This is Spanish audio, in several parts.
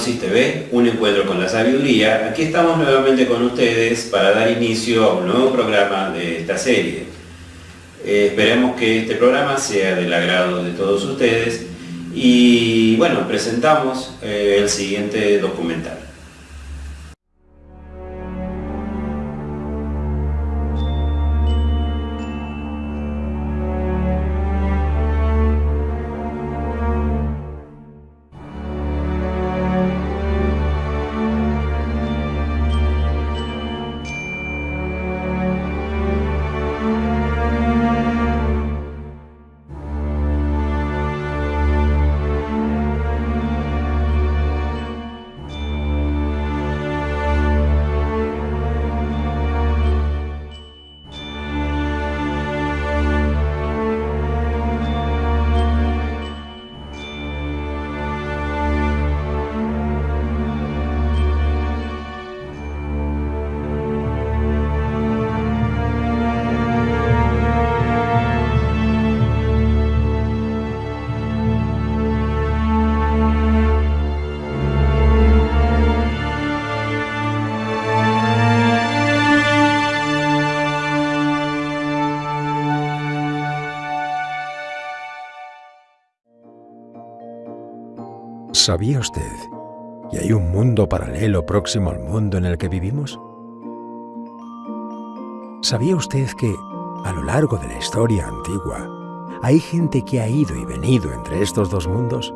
TV, un encuentro con la sabiduría, aquí estamos nuevamente con ustedes para dar inicio a un nuevo programa de esta serie. Eh, esperemos que este programa sea del agrado de todos ustedes y bueno, presentamos eh, el siguiente documental. ¿Sabía usted que hay un mundo paralelo próximo al mundo en el que vivimos? ¿Sabía usted que, a lo largo de la historia antigua, hay gente que ha ido y venido entre estos dos mundos?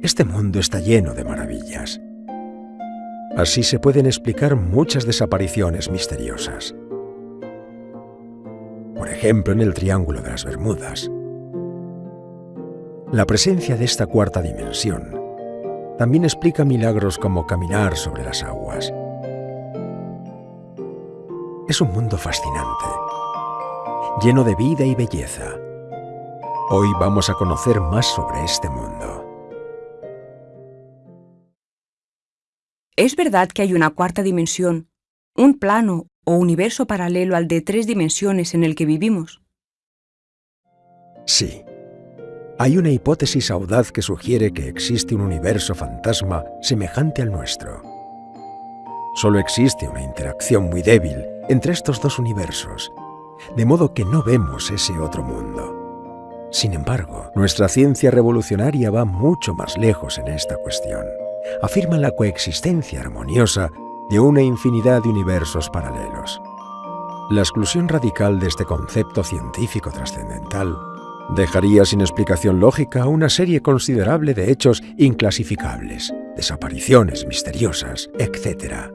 Este mundo está lleno de maravillas. Así se pueden explicar muchas desapariciones misteriosas. Por ejemplo, en el Triángulo de las Bermudas, la presencia de esta cuarta dimensión también explica milagros como caminar sobre las aguas. Es un mundo fascinante, lleno de vida y belleza. Hoy vamos a conocer más sobre este mundo. ¿Es verdad que hay una cuarta dimensión, un plano o universo paralelo al de tres dimensiones en el que vivimos? Sí. Hay una hipótesis audaz que sugiere que existe un universo fantasma semejante al nuestro. Solo existe una interacción muy débil entre estos dos universos, de modo que no vemos ese otro mundo. Sin embargo, nuestra ciencia revolucionaria va mucho más lejos en esta cuestión. Afirma la coexistencia armoniosa de una infinidad de universos paralelos. La exclusión radical de este concepto científico trascendental dejaría sin explicación lógica una serie considerable de hechos inclasificables, desapariciones misteriosas, etc.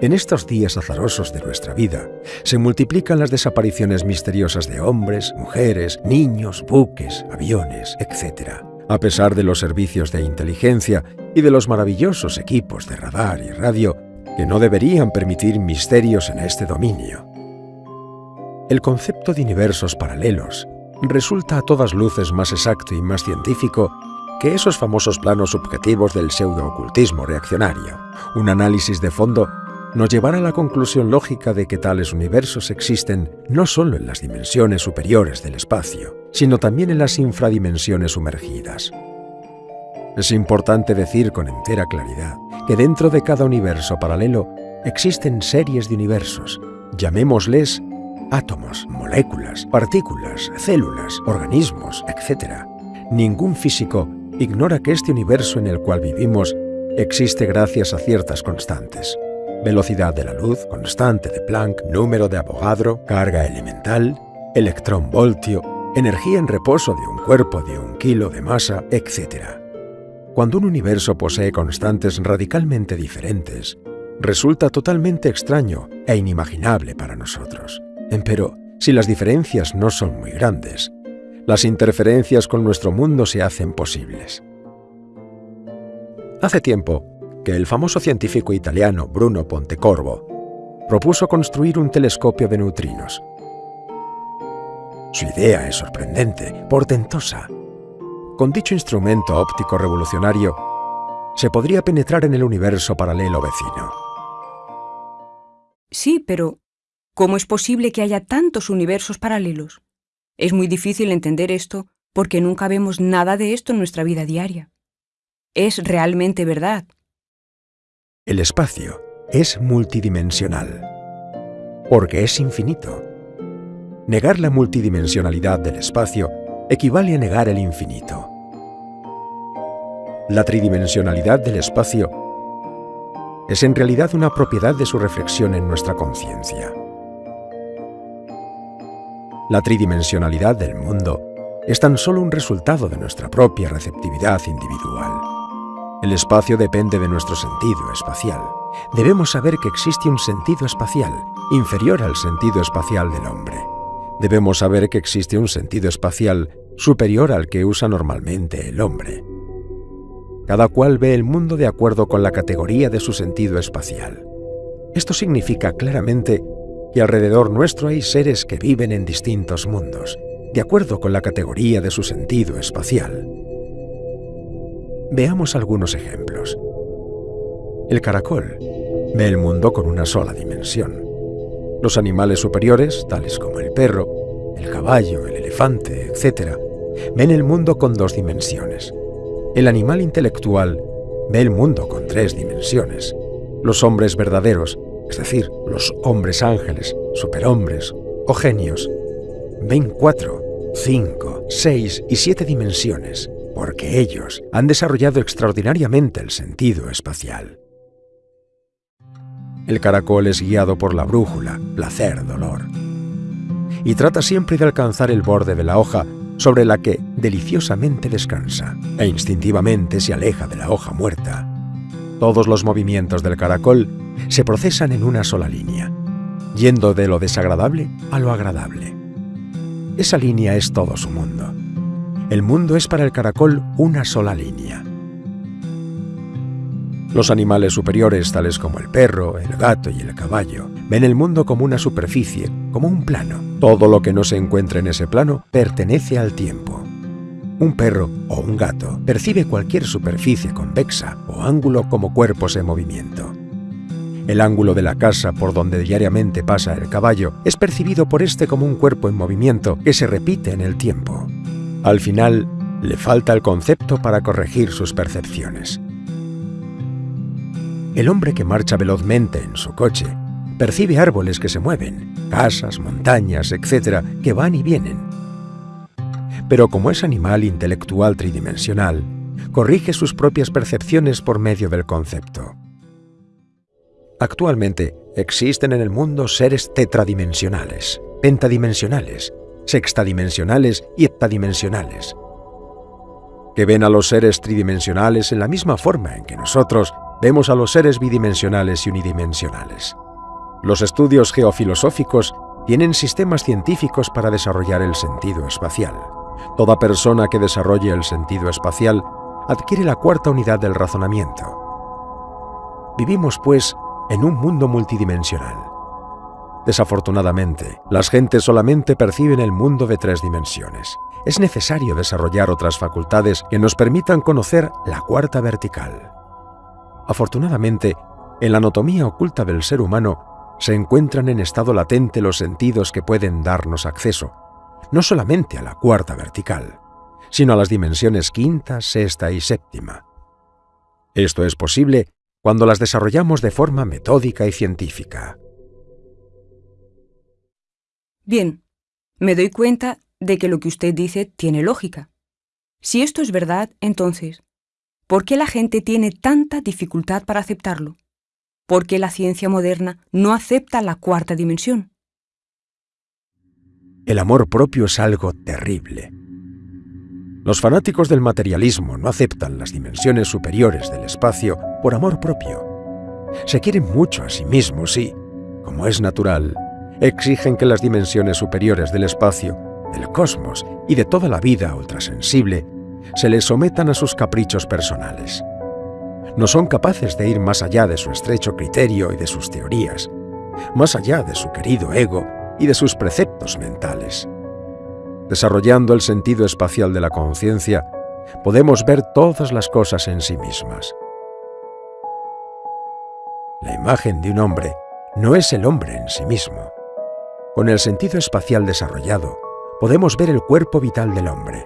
En estos días azarosos de nuestra vida, se multiplican las desapariciones misteriosas de hombres, mujeres, niños, buques, aviones, etc. A pesar de los servicios de inteligencia y de los maravillosos equipos de radar y radio que no deberían permitir misterios en este dominio. El concepto de universos paralelos resulta a todas luces más exacto y más científico que esos famosos planos subjetivos del pseudo-ocultismo reaccionario. Un análisis de fondo nos llevará a la conclusión lógica de que tales universos existen no solo en las dimensiones superiores del espacio, sino también en las infradimensiones sumergidas. Es importante decir con entera claridad que dentro de cada universo paralelo existen series de universos, llamémosles átomos, moléculas, partículas, células, organismos, etc. Ningún físico ignora que este universo en el cual vivimos existe gracias a ciertas constantes. Velocidad de la luz, constante de Planck, número de Avogadro, carga elemental, electrón-voltio, energía en reposo de un cuerpo de un kilo de masa, etc. Cuando un universo posee constantes radicalmente diferentes, resulta totalmente extraño e inimaginable para nosotros. Empero, si las diferencias no son muy grandes, las interferencias con nuestro mundo se hacen posibles. Hace tiempo que el famoso científico italiano Bruno Pontecorvo propuso construir un telescopio de neutrinos. Su idea es sorprendente, portentosa. Con dicho instrumento óptico revolucionario, se podría penetrar en el universo paralelo vecino. Sí, pero ¿Cómo es posible que haya tantos universos paralelos? Es muy difícil entender esto porque nunca vemos nada de esto en nuestra vida diaria. es realmente verdad. El espacio es multidimensional, porque es infinito. Negar la multidimensionalidad del espacio equivale a negar el infinito. La tridimensionalidad del espacio es en realidad una propiedad de su reflexión en nuestra conciencia. La tridimensionalidad del mundo es tan solo un resultado de nuestra propia receptividad individual. El espacio depende de nuestro sentido espacial. Debemos saber que existe un sentido espacial inferior al sentido espacial del hombre. Debemos saber que existe un sentido espacial superior al que usa normalmente el hombre. Cada cual ve el mundo de acuerdo con la categoría de su sentido espacial. Esto significa claramente que alrededor nuestro hay seres que viven en distintos mundos, de acuerdo con la categoría de su sentido espacial. Veamos algunos ejemplos. El caracol ve el mundo con una sola dimensión. Los animales superiores, tales como el perro, el caballo, el elefante, etc., ven el mundo con dos dimensiones. El animal intelectual ve el mundo con tres dimensiones. Los hombres verdaderos, es decir, los hombres ángeles, superhombres o genios, ven cuatro, cinco, seis y siete dimensiones, porque ellos han desarrollado extraordinariamente el sentido espacial. El caracol es guiado por la brújula, placer-dolor, y trata siempre de alcanzar el borde de la hoja sobre la que deliciosamente descansa e instintivamente se aleja de la hoja muerta. Todos los movimientos del caracol se procesan en una sola línea, yendo de lo desagradable a lo agradable. Esa línea es todo su mundo. El mundo es para el caracol una sola línea. Los animales superiores, tales como el perro, el gato y el caballo, ven el mundo como una superficie, como un plano. Todo lo que no se encuentra en ese plano pertenece al tiempo. Un perro o un gato percibe cualquier superficie convexa o ángulo como cuerpos en movimiento. El ángulo de la casa por donde diariamente pasa el caballo es percibido por este como un cuerpo en movimiento que se repite en el tiempo. Al final, le falta el concepto para corregir sus percepciones. El hombre que marcha velozmente en su coche percibe árboles que se mueven, casas, montañas, etc., que van y vienen. Pero como es animal intelectual tridimensional, corrige sus propias percepciones por medio del concepto. Actualmente existen en el mundo seres tetradimensionales, pentadimensionales, sextadimensionales y heptadimensionales, que ven a los seres tridimensionales en la misma forma en que nosotros vemos a los seres bidimensionales y unidimensionales. Los estudios geofilosóficos tienen sistemas científicos para desarrollar el sentido espacial. Toda persona que desarrolle el sentido espacial adquiere la cuarta unidad del razonamiento. Vivimos, pues, en un mundo multidimensional. Desafortunadamente, las gentes solamente perciben el mundo de tres dimensiones. Es necesario desarrollar otras facultades que nos permitan conocer la cuarta vertical. Afortunadamente, en la anatomía oculta del ser humano se encuentran en estado latente los sentidos que pueden darnos acceso, no solamente a la cuarta vertical, sino a las dimensiones quinta, sexta y séptima. Esto es posible cuando las desarrollamos de forma metódica y científica. Bien, me doy cuenta de que lo que usted dice tiene lógica. Si esto es verdad, entonces, ¿Por qué la gente tiene tanta dificultad para aceptarlo? ¿Por qué la ciencia moderna no acepta la cuarta dimensión? El amor propio es algo terrible. Los fanáticos del materialismo no aceptan las dimensiones superiores del espacio por amor propio. Se quieren mucho a sí mismos y, como es natural, exigen que las dimensiones superiores del espacio, del cosmos y de toda la vida ultrasensible se les sometan a sus caprichos personales. No son capaces de ir más allá de su estrecho criterio y de sus teorías, más allá de su querido ego y de sus preceptos mentales. Desarrollando el sentido espacial de la conciencia, podemos ver todas las cosas en sí mismas. La imagen de un hombre no es el hombre en sí mismo. Con el sentido espacial desarrollado, podemos ver el cuerpo vital del hombre,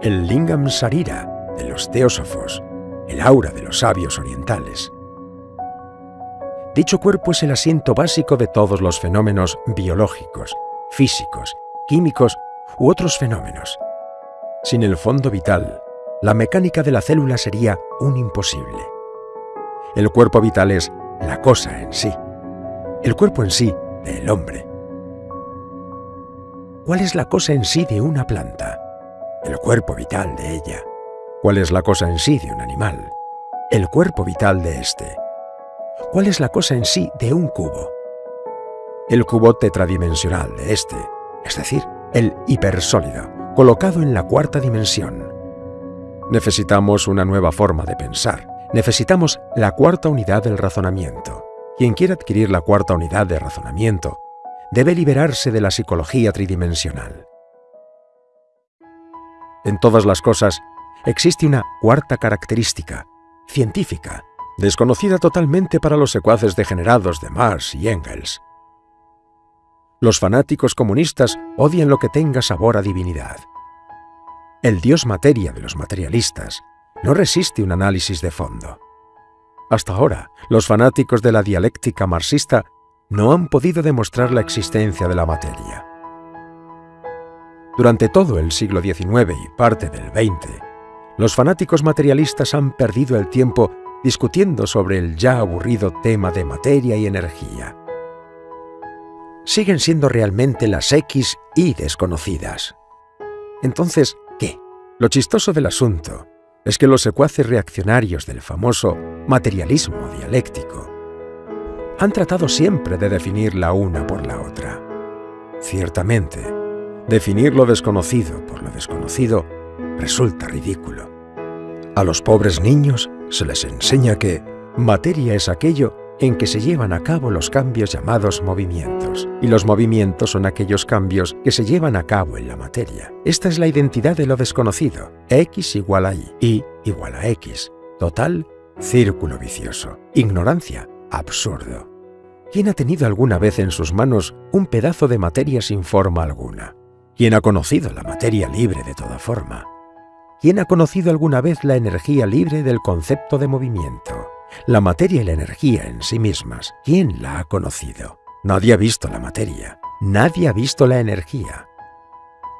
el Lingam Sarira de los teósofos, el aura de los sabios orientales. Dicho cuerpo es el asiento básico de todos los fenómenos biológicos, físicos, químicos u otros fenómenos. Sin el fondo vital, la mecánica de la célula sería un imposible. El cuerpo vital es la cosa en sí, el cuerpo en sí del hombre. ¿Cuál es la cosa en sí de una planta? El cuerpo vital de ella. ¿Cuál es la cosa en sí de un animal? El cuerpo vital de éste. ¿Cuál es la cosa en sí de un cubo? El cubo tetradimensional de éste, es decir, el hipersólido, colocado en la cuarta dimensión. Necesitamos una nueva forma de pensar. Necesitamos la cuarta unidad del razonamiento. Quien quiera adquirir la cuarta unidad de razonamiento debe liberarse de la psicología tridimensional. En todas las cosas existe una cuarta característica, científica, desconocida totalmente para los secuaces degenerados de Marx y Engels. Los fanáticos comunistas odian lo que tenga sabor a divinidad. El dios materia de los materialistas no resiste un análisis de fondo. Hasta ahora, los fanáticos de la dialéctica marxista no han podido demostrar la existencia de la materia. Durante todo el siglo XIX y parte del XX, los fanáticos materialistas han perdido el tiempo discutiendo sobre el ya aburrido tema de materia y energía. Siguen siendo realmente las X y desconocidas. Entonces, ¿qué? Lo chistoso del asunto es que los secuaces reaccionarios del famoso materialismo dialéctico han tratado siempre de definir la una por la otra. Ciertamente, definir lo desconocido por lo desconocido resulta ridículo. A los pobres niños se les enseña que materia es aquello en que se llevan a cabo los cambios llamados movimientos, y los movimientos son aquellos cambios que se llevan a cabo en la materia. Esta es la identidad de lo desconocido, x igual a y, y igual a x. Total, círculo vicioso. Ignorancia, absurdo. ¿Quién ha tenido alguna vez en sus manos un pedazo de materia sin forma alguna? ¿Quién ha conocido la materia libre de toda forma? ¿Quién ha conocido alguna vez la energía libre del concepto de movimiento? La materia y la energía en sí mismas, ¿quién la ha conocido? Nadie ha visto la materia, nadie ha visto la energía.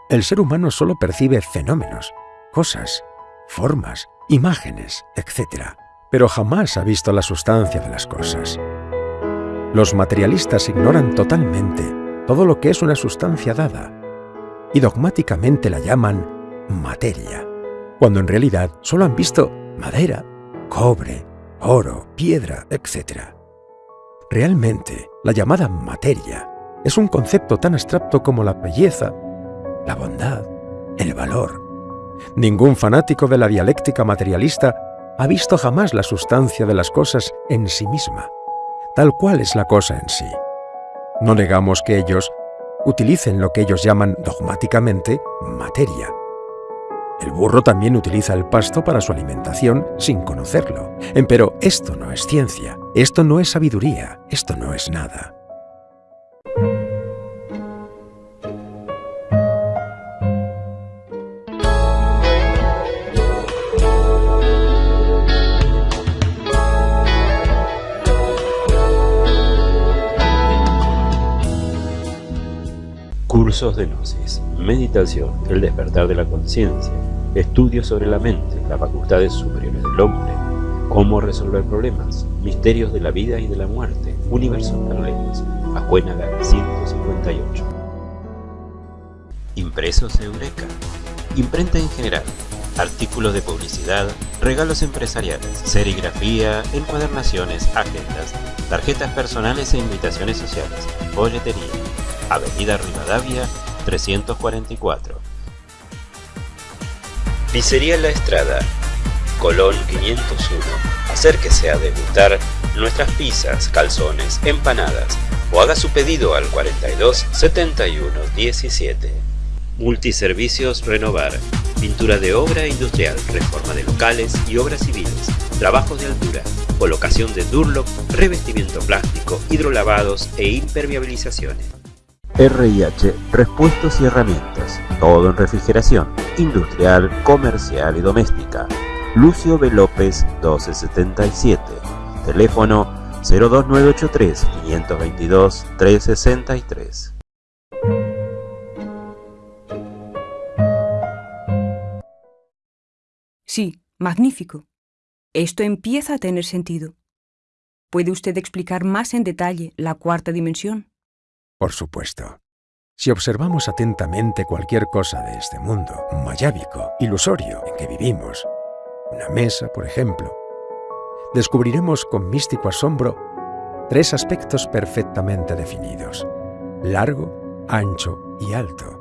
El ser humano solo percibe fenómenos, cosas, formas, imágenes, etc pero jamás ha visto la sustancia de las cosas. Los materialistas ignoran totalmente todo lo que es una sustancia dada y dogmáticamente la llaman materia, cuando en realidad solo han visto madera, cobre, oro, piedra, etc. Realmente, la llamada materia es un concepto tan abstracto como la belleza, la bondad, el valor. Ningún fanático de la dialéctica materialista ha visto jamás la sustancia de las cosas en sí misma, tal cual es la cosa en sí. No negamos que ellos utilicen lo que ellos llaman dogmáticamente materia. El burro también utiliza el pasto para su alimentación sin conocerlo. Pero esto no es ciencia, esto no es sabiduría, esto no es nada. Cursos de Gnosis, Meditación, el despertar de la conciencia, estudios sobre la mente, las facultades superiores del hombre, cómo resolver problemas, misterios de la vida y de la muerte, universos paralelos, Acuénaga 158. Impresos Eureka, imprenta en general, artículos de publicidad, regalos empresariales, serigrafía, encuadernaciones, agendas, tarjetas personales e invitaciones sociales, boletería, Avenida Rivadavia 344. Pizzería La Estrada, Colón 501. Acérquese a degustar nuestras pizzas, calzones, empanadas o haga su pedido al 42 71 17. Multiservicios Renovar. Pintura de obra industrial, reforma de locales y obras civiles, trabajos de altura, colocación de Durlock, revestimiento plástico, hidrolavados e impermeabilizaciones. RH, repuestos y herramientas, todo en refrigeración, industrial, comercial y doméstica. Lucio B. López 1277. Teléfono 02983 522 363. Sí, magnífico. Esto empieza a tener sentido. ¿Puede usted explicar más en detalle la cuarta dimensión? Por supuesto. Si observamos atentamente cualquier cosa de este mundo, mayábico, ilusorio en que vivimos, una mesa, por ejemplo, descubriremos con místico asombro tres aspectos perfectamente definidos, largo, ancho y alto.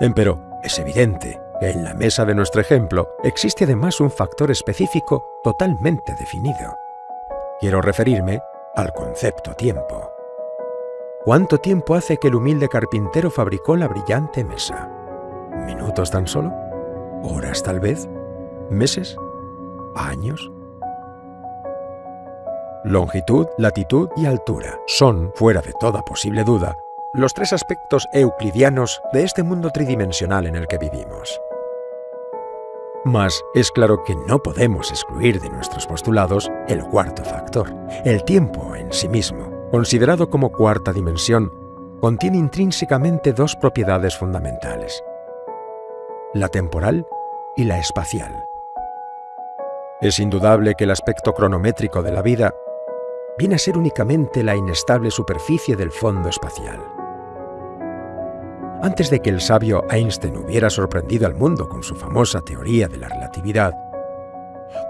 Empero, es evidente que en la mesa de nuestro ejemplo existe además un factor específico totalmente definido. Quiero referirme al concepto tiempo. ¿Cuánto tiempo hace que el humilde carpintero fabricó la brillante mesa? ¿Minutos tan solo? ¿Horas tal vez? ¿Meses? ¿Años? Longitud, latitud y altura son, fuera de toda posible duda, los tres aspectos euclidianos de este mundo tridimensional en el que vivimos. Mas es claro que no podemos excluir de nuestros postulados el cuarto factor, el tiempo en sí mismo. Considerado como cuarta dimensión, contiene intrínsecamente dos propiedades fundamentales, la temporal y la espacial. Es indudable que el aspecto cronométrico de la vida viene a ser únicamente la inestable superficie del fondo espacial. Antes de que el sabio Einstein hubiera sorprendido al mundo con su famosa teoría de la relatividad,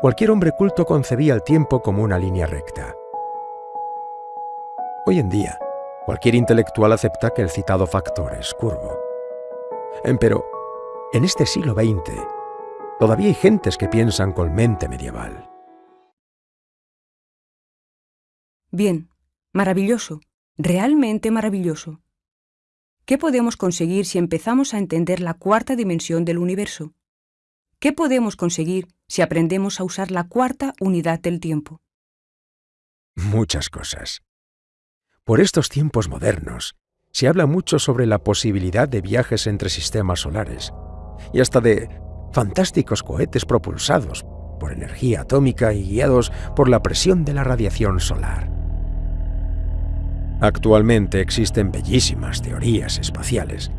cualquier hombre culto concebía el tiempo como una línea recta. Hoy en día, cualquier intelectual acepta que el citado factor es curvo. Empero, en este siglo XX, todavía hay gentes que piensan con mente medieval. Bien, maravilloso, realmente maravilloso. ¿Qué podemos conseguir si empezamos a entender la cuarta dimensión del universo? ¿Qué podemos conseguir si aprendemos a usar la cuarta unidad del tiempo? Muchas cosas. Por estos tiempos modernos, se habla mucho sobre la posibilidad de viajes entre sistemas solares y hasta de fantásticos cohetes propulsados por energía atómica y guiados por la presión de la radiación solar. Actualmente existen bellísimas teorías espaciales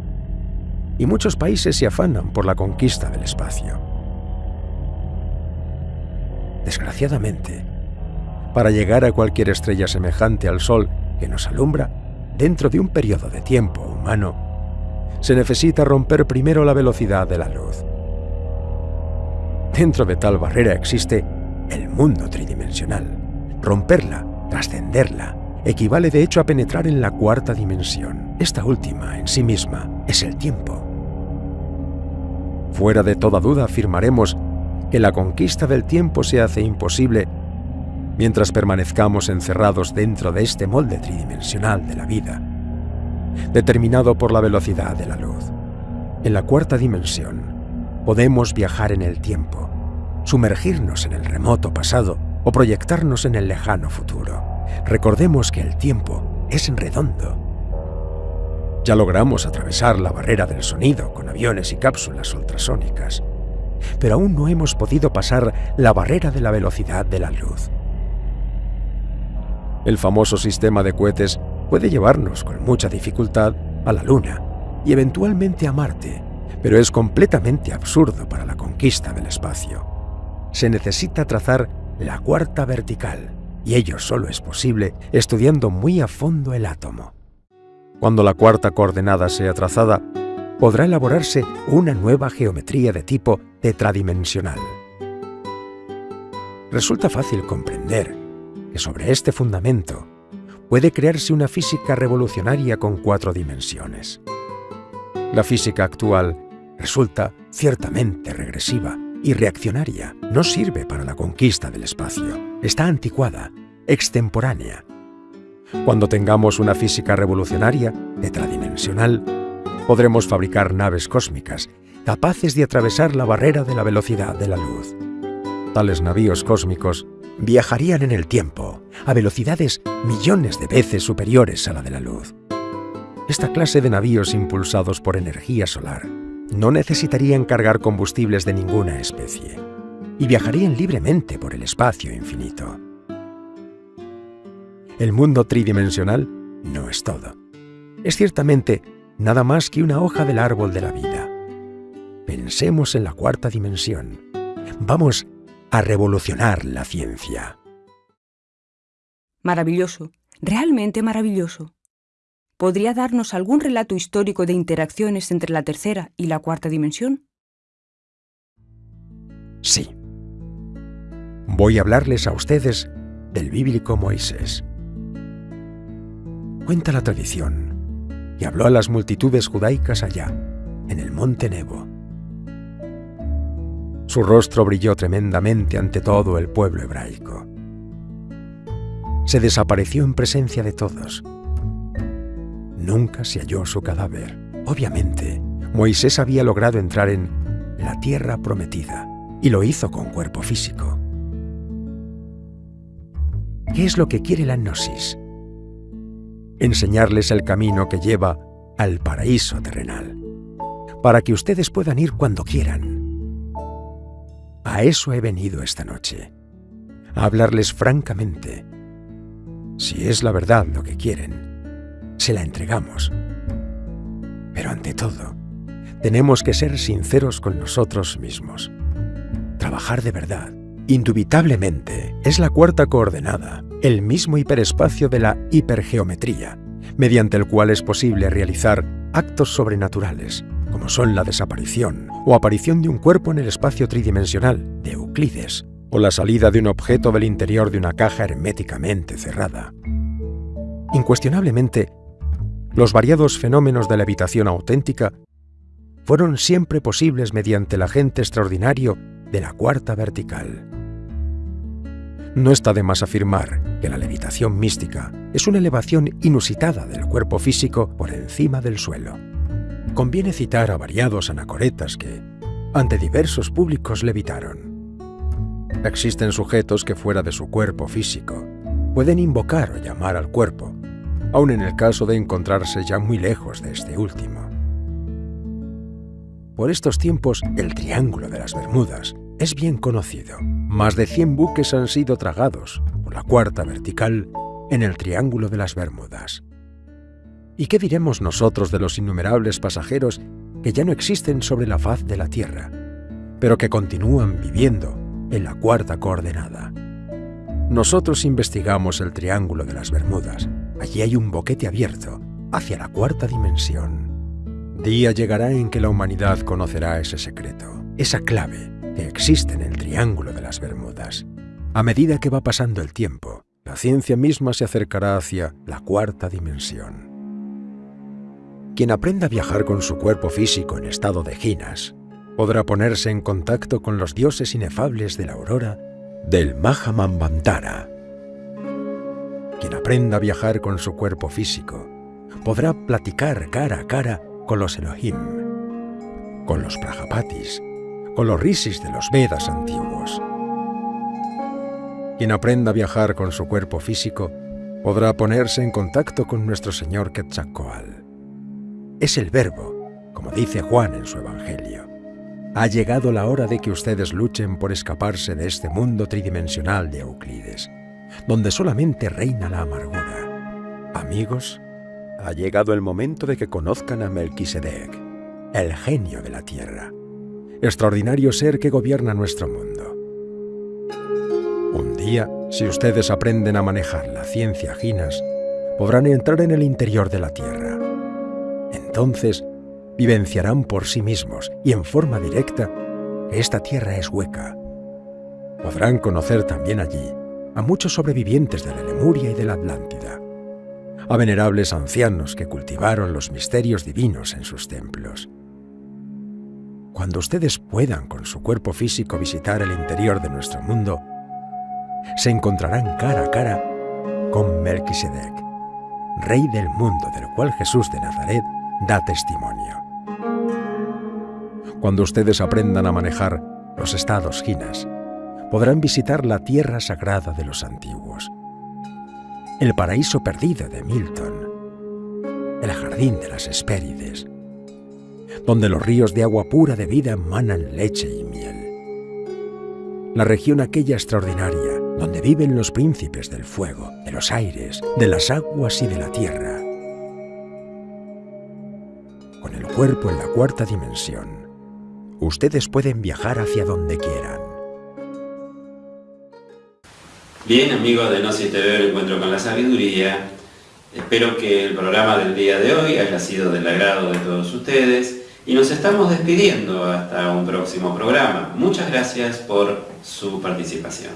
y muchos países se afanan por la conquista del espacio. Desgraciadamente, para llegar a cualquier estrella semejante al Sol que nos alumbra, dentro de un periodo de tiempo humano, se necesita romper primero la velocidad de la luz. Dentro de tal barrera existe el mundo tridimensional. Romperla, trascenderla, equivale de hecho a penetrar en la cuarta dimensión. Esta última, en sí misma, es el tiempo. Fuera de toda duda afirmaremos que la conquista del tiempo se hace imposible mientras permanezcamos encerrados dentro de este molde tridimensional de la vida, determinado por la velocidad de la luz. En la cuarta dimensión, podemos viajar en el tiempo, sumergirnos en el remoto pasado o proyectarnos en el lejano futuro. Recordemos que el tiempo es redondo. Ya logramos atravesar la barrera del sonido con aviones y cápsulas ultrasónicas, pero aún no hemos podido pasar la barrera de la velocidad de la luz. El famoso sistema de cohetes puede llevarnos con mucha dificultad a la Luna y eventualmente a Marte, pero es completamente absurdo para la conquista del espacio. Se necesita trazar la cuarta vertical, y ello solo es posible estudiando muy a fondo el átomo. Cuando la cuarta coordenada sea trazada, podrá elaborarse una nueva geometría de tipo tetradimensional. Resulta fácil comprender que sobre este fundamento puede crearse una física revolucionaria con cuatro dimensiones. La física actual resulta ciertamente regresiva y reaccionaria. No sirve para la conquista del espacio. Está anticuada, extemporánea. Cuando tengamos una física revolucionaria, tetradimensional, podremos fabricar naves cósmicas capaces de atravesar la barrera de la velocidad de la luz. Tales navíos cósmicos viajarían en el tiempo a velocidades millones de veces superiores a la de la luz. Esta clase de navíos impulsados por energía solar no necesitarían cargar combustibles de ninguna especie. y viajarían libremente por el espacio infinito. El mundo tridimensional no es todo. Es ciertamente nada más que una hoja del árbol de la vida. Pensemos en la cuarta dimensión. Vamos a revolucionar la ciencia. Maravilloso, realmente maravilloso. ¿Podría darnos algún relato histórico de interacciones entre la tercera y la cuarta dimensión? Sí. Voy a hablarles a ustedes del bíblico Moisés. Cuenta la tradición y habló a las multitudes judaicas allá, en el monte Nebo. Su rostro brilló tremendamente ante todo el pueblo hebraico. Se desapareció en presencia de todos Nunca se halló su cadáver. Obviamente, Moisés había logrado entrar en la tierra prometida y lo hizo con cuerpo físico. ¿Qué es lo que quiere la gnosis? Enseñarles el camino que lleva al paraíso terrenal, para que ustedes puedan ir cuando quieran. A eso he venido esta noche, a hablarles francamente. Si es la verdad lo que quieren, se la entregamos. Pero ante todo, tenemos que ser sinceros con nosotros mismos. Trabajar de verdad, indubitablemente, es la cuarta coordenada, el mismo hiperespacio de la hipergeometría, mediante el cual es posible realizar actos sobrenaturales, como son la desaparición o aparición de un cuerpo en el espacio tridimensional de Euclides, o la salida de un objeto del interior de una caja herméticamente cerrada. Incuestionablemente, los variados fenómenos de la auténtica fueron siempre posibles mediante el agente extraordinario de la cuarta vertical. No está de más afirmar que la levitación mística es una elevación inusitada del cuerpo físico por encima del suelo. Conviene citar a variados anacoretas que, ante diversos públicos, levitaron. Existen sujetos que fuera de su cuerpo físico pueden invocar o llamar al cuerpo, aun en el caso de encontrarse ya muy lejos de este último. Por estos tiempos, el Triángulo de las Bermudas es bien conocido. Más de 100 buques han sido tragados por la cuarta vertical en el Triángulo de las Bermudas. ¿Y qué diremos nosotros de los innumerables pasajeros que ya no existen sobre la faz de la Tierra, pero que continúan viviendo en la cuarta coordenada? Nosotros investigamos el Triángulo de las Bermudas Allí hay un boquete abierto hacia la cuarta dimensión. Día llegará en que la humanidad conocerá ese secreto, esa clave que existe en el Triángulo de las Bermudas. A medida que va pasando el tiempo, la ciencia misma se acercará hacia la cuarta dimensión. Quien aprenda a viajar con su cuerpo físico en estado de ginas, podrá ponerse en contacto con los dioses inefables de la aurora del Mahamambantara quien aprenda a viajar con su cuerpo físico podrá platicar cara a cara con los Elohim, con los Prajapatis, con los Rishis de los Vedas antiguos. Quien aprenda a viajar con su cuerpo físico podrá ponerse en contacto con nuestro Señor Quetzalcoatl. Es el verbo, como dice Juan en su Evangelio. Ha llegado la hora de que ustedes luchen por escaparse de este mundo tridimensional de Euclides donde solamente reina la amargura. Amigos, ha llegado el momento de que conozcan a Melquisedec, el genio de la tierra, extraordinario ser que gobierna nuestro mundo. Un día, si ustedes aprenden a manejar la ciencia Ginas, podrán entrar en el interior de la tierra. Entonces, vivenciarán por sí mismos y en forma directa que esta tierra es hueca. Podrán conocer también allí a muchos sobrevivientes de la Lemuria y de la Atlántida, a venerables ancianos que cultivaron los misterios divinos en sus templos. Cuando ustedes puedan con su cuerpo físico visitar el interior de nuestro mundo, se encontrarán cara a cara con Melquisedec, rey del mundo del cual Jesús de Nazaret da testimonio. Cuando ustedes aprendan a manejar los estados ginas, podrán visitar la tierra sagrada de los antiguos, el paraíso perdido de Milton, el jardín de las Hespérides, donde los ríos de agua pura de vida emanan leche y miel. la región aquella extraordinaria donde viven los príncipes del fuego, de los aires, de las aguas y de la tierra. Cuerpo en la cuarta dimensión, ustedes pueden viajar hacia donde quieran. Bien, amigos de No el encuentro con la sabiduría. Espero que el programa del día de hoy haya sido del agrado de todos ustedes y nos estamos despidiendo hasta un próximo programa. Muchas gracias por su participación.